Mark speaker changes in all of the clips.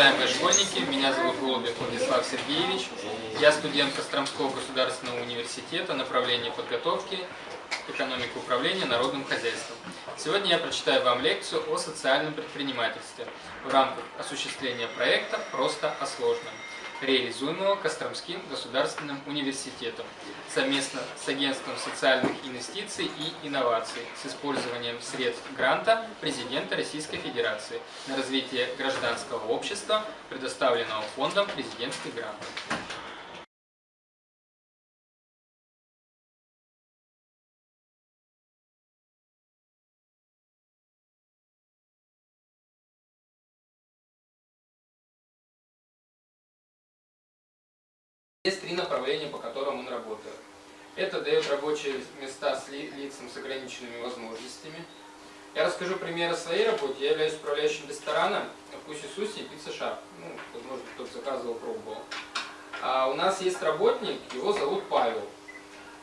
Speaker 1: Уважаемые школьники. Меня зовут Голубев Владислав Сергеевич. Я студент Костромского государственного университета, направление подготовки, экономика управления народным хозяйством. Сегодня я прочитаю вам лекцию о социальном предпринимательстве в рамках осуществления проекта «Просто о сложном» реализуемого Костромским государственным университетом совместно с Агентством социальных инвестиций и инноваций с использованием средств гранта президента Российской Федерации на развитие гражданского общества, предоставленного фондом президентских грантов. Есть три направления, по которым он работает. Это дает рабочие места с ли, лицам с ограниченными возможностями. Я расскажу примеры своей работы. Я являюсь управляющим рестораном Вкуси Суси и Пицца Шап. Ну, возможно, кто-то заказывал, пробовал. А у нас есть работник, его зовут Павел.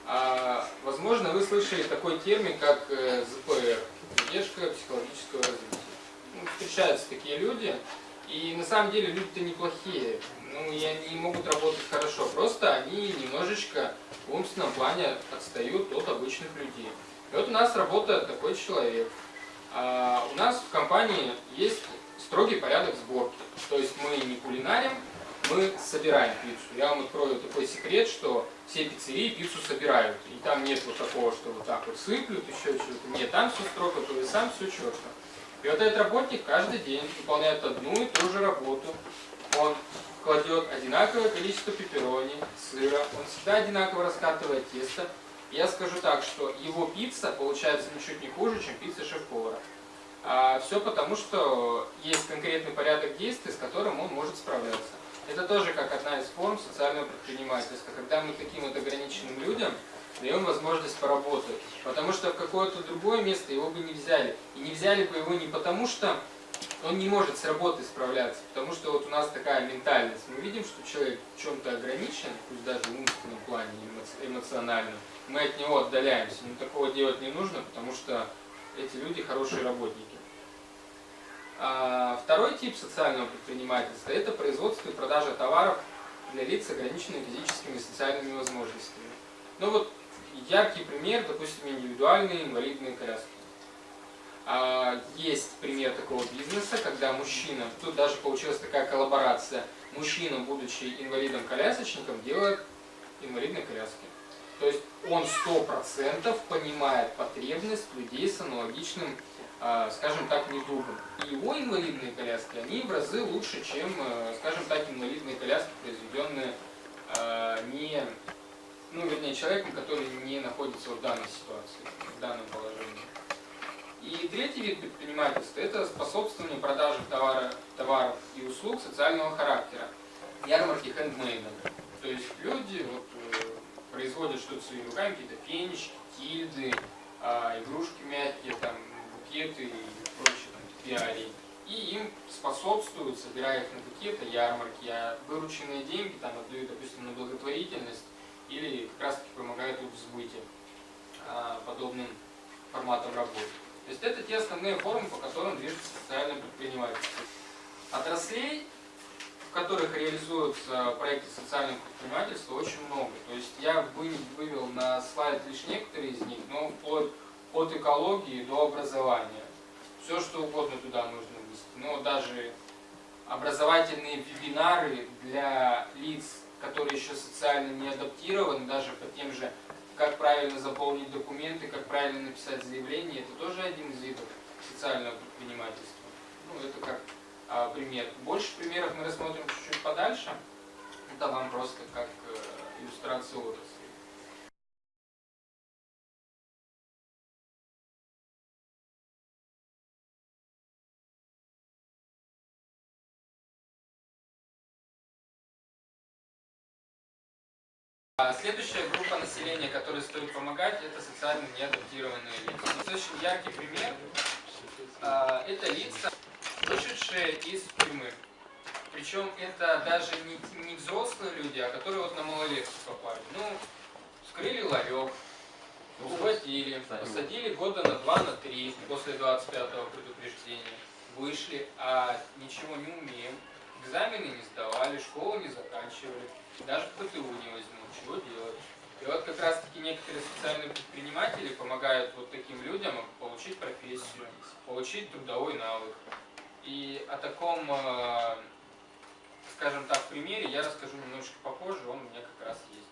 Speaker 1: А, возможно, вы слышали такой термин, как э, ЗПР, задержка психологического развития. Ну, встречаются такие люди, и на самом деле люди-то неплохие ну, и они могут работать хорошо, просто они немножечко в умственном плане отстают от обычных людей. И вот у нас работает такой человек. А у нас в компании есть строгий порядок сборки. То есть мы не кулинарим, мы собираем пиццу. Я вам открою такой секрет, что все пиццерии пиццу собирают. И там нет вот такого, что вот так вот сыплют, еще что-то. Нет, там все строго, то есть сам все четко. И вот этот работник каждый день выполняет одну и ту же работу. Он кладет одинаковое количество пепперони, сыра, он всегда одинаково раскатывает тесто. Я скажу так, что его пицца получается ничуть не хуже, чем пицца шеф-повара. А все потому, что есть конкретный порядок действий, с которым он может справляться. Это тоже как одна из форм социального предпринимательства, когда мы таким вот ограниченным людям даем возможность поработать. Потому что в какое-то другое место его бы не взяли. И не взяли бы его не потому, что он не может с работой справляться, потому что вот у нас такая ментальность. Мы видим, что человек в чем-то ограничен, пусть даже в умственном плане, эмоциональном, мы от него отдаляемся. Но такого делать не нужно, потому что эти люди хорошие работники. А второй тип социального предпринимательства – это производство и продажа товаров для лиц с ограниченными физическими и социальными возможностями. Ну вот яркий пример, допустим, индивидуальные инвалидные коляски. А, есть пример такого бизнеса, когда мужчина, тут даже получилась такая коллаборация, мужчина, будучи инвалидом-колясочником, делает инвалидные коляски. То есть он 100% понимает потребность людей с аналогичным, а, скажем так, недугом. И его инвалидные коляски, они в разы лучше, чем, э, скажем так, инвалидные коляски, произведенные ну, вернее, человеком, который не находится в данной ситуации, в данном положении. И третий вид предпринимательства – это способствование продаже товара, товаров и услуг социального характера, ярмарки хендмейда. То есть люди вот, э, производят что-то своими руками, какие-то фенечки, тильды, э, игрушки мягкие, там, букеты и прочие там, пиарии. И им способствуют, собирая их на какие-то ярмарки, а вырученные деньги там отдают, допустим, на благотворительность или как раз таки помогают в сбыте э, подобным форматом работы. То есть это те основные формы, по которым движется социальное предпринимательство. Отраслей, в которых реализуются проекты социального предпринимательства, очень много. То есть я вывел на слайд лишь некоторые из них, но вплоть от экологии до образования. Все, что угодно туда можно внести. Но даже образовательные вебинары для лиц, которые еще социально не адаптированы, даже по тем же как правильно заполнить документы, как правильно написать заявление, это тоже один из видов социального предпринимательства. Ну, это как а, пример. Больше примеров мы рассмотрим чуть-чуть подальше. Это вам просто как следующая группа населения, которой стоит помогать, это социально неадаптированные лица. Достаточно яркий пример а, – это лица, вышедшие из тюрьмы. Причем это даже не, не взрослые люди, а которые вот на малолетку попали. Ну, скрыли ларек, ухватили, посадили года на два, на три после 25-го предупреждения. вышли, а ничего не умеем, экзамены не сдавали, школу не заканчивали, даже в ПТУ не возьмут, чего делать? И вот как раз таки некоторые социальные предприниматели помогают вот таким людям получить профессию, получить трудовой навык. И о таком, э, скажем так, примере я расскажу немножечко попозже, он у меня как раз есть.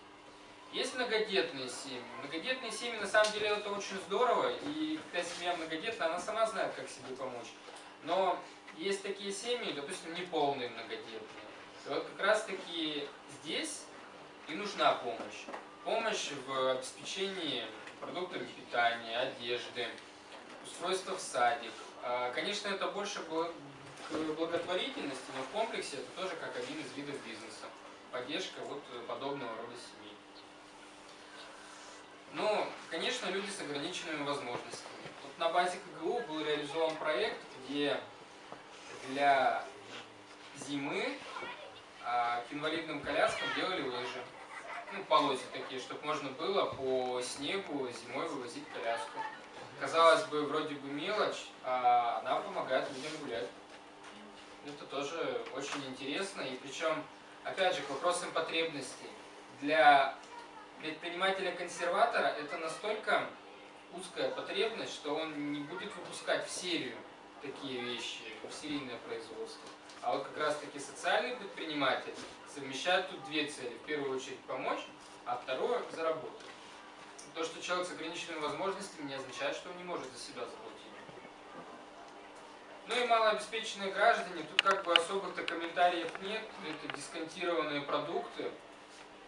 Speaker 1: Есть многодетные семьи. Многодетные семьи, на самом деле, это очень здорово, и когда семья многодетная, она сама знает, как себе помочь. Но есть такие семьи, допустим, неполные многодетные. И вот как раз таки здесь и нужна помощь. Помощь в обеспечении продуктами питания, одежды, устройства в садик. А, конечно, это больше к благотворительности, но в комплексе это тоже как один из видов бизнеса. Поддержка вот подобного рода семей. Ну, конечно, люди с ограниченными возможностями. Вот на базе КГУ был реализован проект, где для зимы а, к инвалидным коляскам делали лыжи. Ну, полосы такие, чтобы можно было по снегу зимой вывозить коляску. Казалось бы, вроде бы мелочь, а она помогает людям гулять. Это тоже очень интересно. И причем, опять же, к вопросам потребностей. Для предпринимателя-консерватора это настолько узкая потребность, что он не будет выпускать в серию такие вещи, в серийное производство. А вот как раз таки социальный предприниматель совмещает тут две цели. В первую очередь помочь, а второе заработать. То, что человек с ограниченными возможностями, не означает, что он не может за себя заплатить. Ну и малообеспеченные граждане, тут как бы особых-то комментариев нет. Это дисконтированные продукты,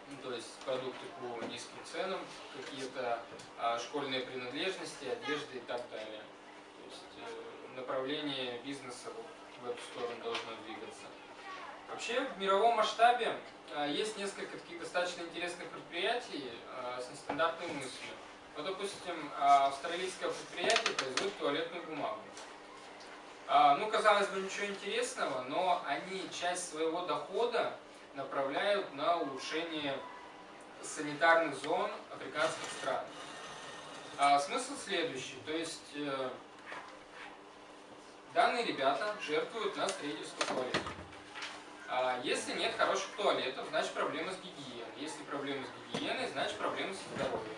Speaker 1: ну, то есть продукты по низким ценам, какие-то а, школьные принадлежности, одежды и так далее. То есть э, направление бизнеса в эту сторону должно двигаться. Вообще в мировом масштабе а, есть несколько таких достаточно интересных предприятий а, с нестандартной мыслью. Вот, допустим, а, австралийское предприятие производит туалетную бумагу. Ну, казалось бы, ничего интересного, но они часть своего дохода направляют на улучшение санитарных зон африканских стран. А смысл следующий, то есть э, данные ребята жертвуют на строительство туалетов. А если нет хороших туалетов, значит проблема с гигиеной. Если проблема с гигиеной, значит проблема с здоровьем.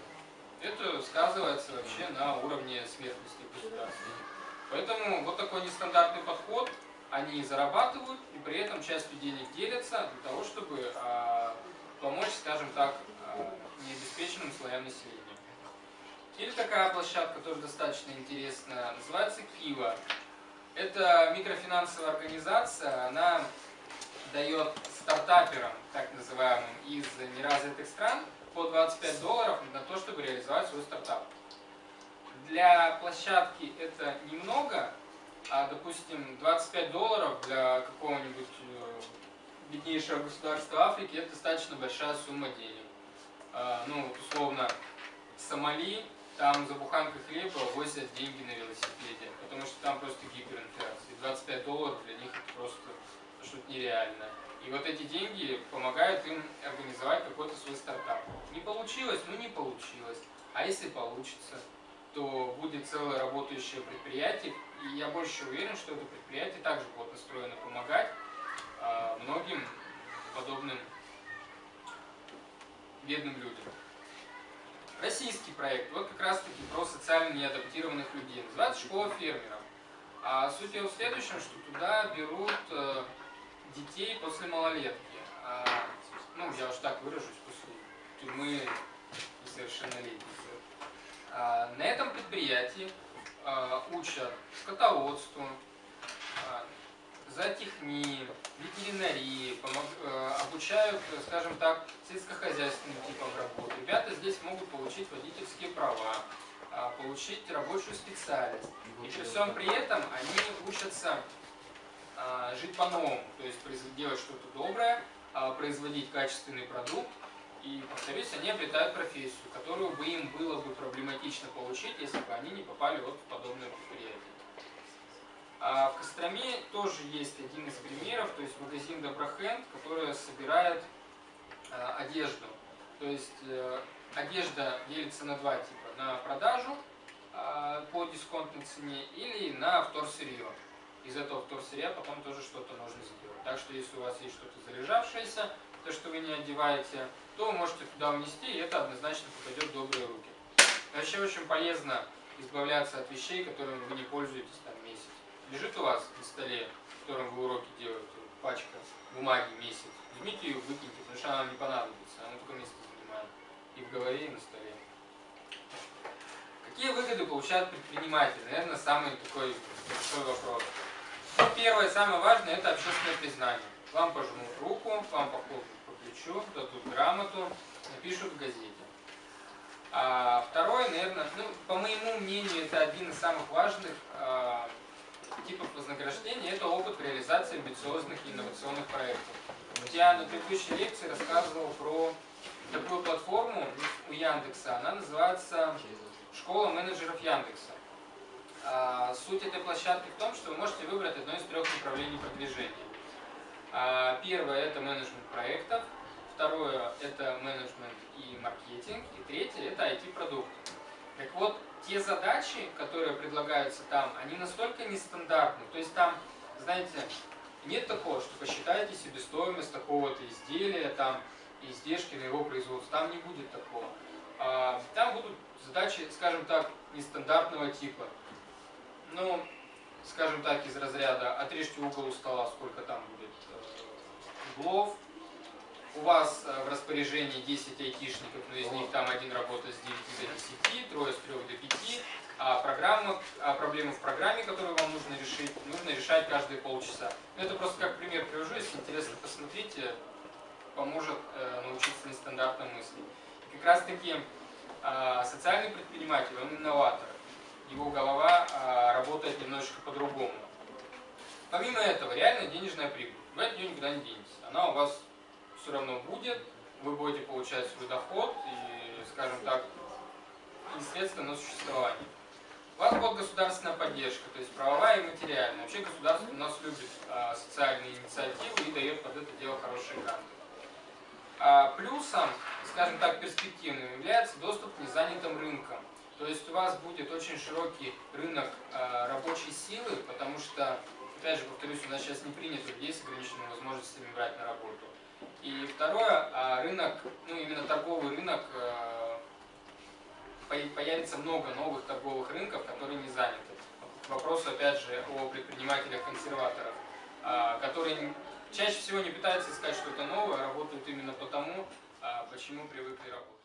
Speaker 1: Это сказывается вообще на уровне смертности в государстве. Поэтому вот такой нестандартный подход они зарабатывают и при этом частью денег делятся для того, чтобы а, помочь, скажем так, а, необеспеченным слоям населения. Или такая площадка тоже достаточно интересная, называется Кива. Это микрофинансовая организация, она дает стартаперам, так называемым, из неразвитых стран по 25 долларов на то, чтобы реализовать свой стартап. Для площадки это немного, а, допустим, 25 долларов для какого-нибудь э, беднейшего государства Африки это достаточно большая сумма денег. А, ну, условно, Сомали, там за буханкой хлеба возят деньги на велосипеде, потому что там просто гиперинфляция. 25 долларов для них это просто что-то нереальное. И вот эти деньги помогают им организовать какой-то свой стартап. Не получилось? Ну не получилось. А если получится? то будет целое работающее предприятие, и я больше уверен, что это предприятие также будет настроено помогать э, многим подобным бедным людям. Российский проект, вот как раз таки про социально неадаптированных людей, называется «Школа фермеров». А суть его в следующем, что туда берут э, детей после малолетки. А, ну, я уж так выражусь, после тюрьмы несовершеннолетних. А, на этом предприятии а, учат скотоводству, а, зоотехнии, ветеринарии, обучают, скажем так, сельскохозяйственным типам работы. Получить водительские права, получить рабочую специальность. И при всем при этом они учатся жить по-новому, то есть делать что-то доброе, производить качественный продукт, и, повторюсь, они обретают профессию, которую бы им было бы проблематично получить, если бы они не попали вот в подобное предприятие. А в Костроме тоже есть один из примеров, то есть магазин Доброхенд, который собирает одежду. То есть э, одежда делится на два типа. На продажу э, по дисконтной цене или на вторсырье. из этого вторсырья потом тоже что-то можно сделать. Так что если у вас есть что-то залежавшееся, то, что вы не одеваете, то вы можете туда унести, и это однозначно попадет в добрые руки. Вообще очень полезно избавляться от вещей, которыми вы не пользуетесь там месяц. Лежит у вас на столе, в котором вы уроки делаете, пачка бумаги месяц. Возьмите ее, выкиньте, потому что она вам не понадобится, она только место занимает. И в голове, и на столе. Какие выгоды получают предприниматели? Наверное, самый такой большой вопрос. Ну, первое, самое важное, это общественное признание. Вам пожмут руку, вам похлопают по плечу, дадут грамоту, напишут в газете. А второе, наверное, ну, по моему мнению, это один из самых важных а, типов вознаграждения, это опыт реализации амбициозных и инновационных проектов. Я на предыдущей лекции рассказывал про такую платформу у Яндекса, она называется «Школа менеджеров Яндекса». А, суть этой площадки в том, что вы можете выбрать одно из трех направлений продвижения. А, первое – это менеджмент проектов, второе – это менеджмент и маркетинг, и третье – это IT-продукты. Так вот, те задачи, которые предлагаются там, они настолько нестандартны, то есть там, знаете, нет такого, что посчитайте себестоимость такого-то изделия, там, издержки на его производство, там не будет такого. А, там будут задачи, скажем так, нестандартного типа. Ну, скажем так, из разряда отрежьте угол у стола, сколько там будет э, углов, у вас э, в распоряжении 10 айтишников, но из них там один работает с 9 до 10, трое с 3 до 5, а, программа, а проблемы в программе, которые вам нужно решить, нужно решать каждые полчаса. Ну, это просто как пример привожу, если интересно, посмотрите, поможет э, научиться нестандартным мыслям. И как раз таки э, социальный предприниматель, он инноватор, его голова э, работает немножечко по-другому. Помимо этого, реально денежная прибыль. Вы от нее никуда не денетесь. Она у вас все равно будет, вы будете получать свой доход и, скажем так, и средства на существование. У вас будет государственная поддержка, то есть правовая и материальная. Вообще государство у нас любит социальные инициативы и дает под это дело хорошие гранты. А плюсом, скажем так, перспективным является доступ к незанятым рынкам. То есть у вас будет очень широкий рынок а, рабочей силы, потому что, опять же, повторюсь, у нас сейчас не принято людей с ограниченными возможностями брать на работу. И второе, а, рынок, ну именно торговый рынок, появится много новых торговых рынков, которые не заняты. Вопрос, опять же, о предпринимателях-консерваторах, которые чаще всего не пытаются искать что-то новое, а работают именно потому, почему привыкли работать.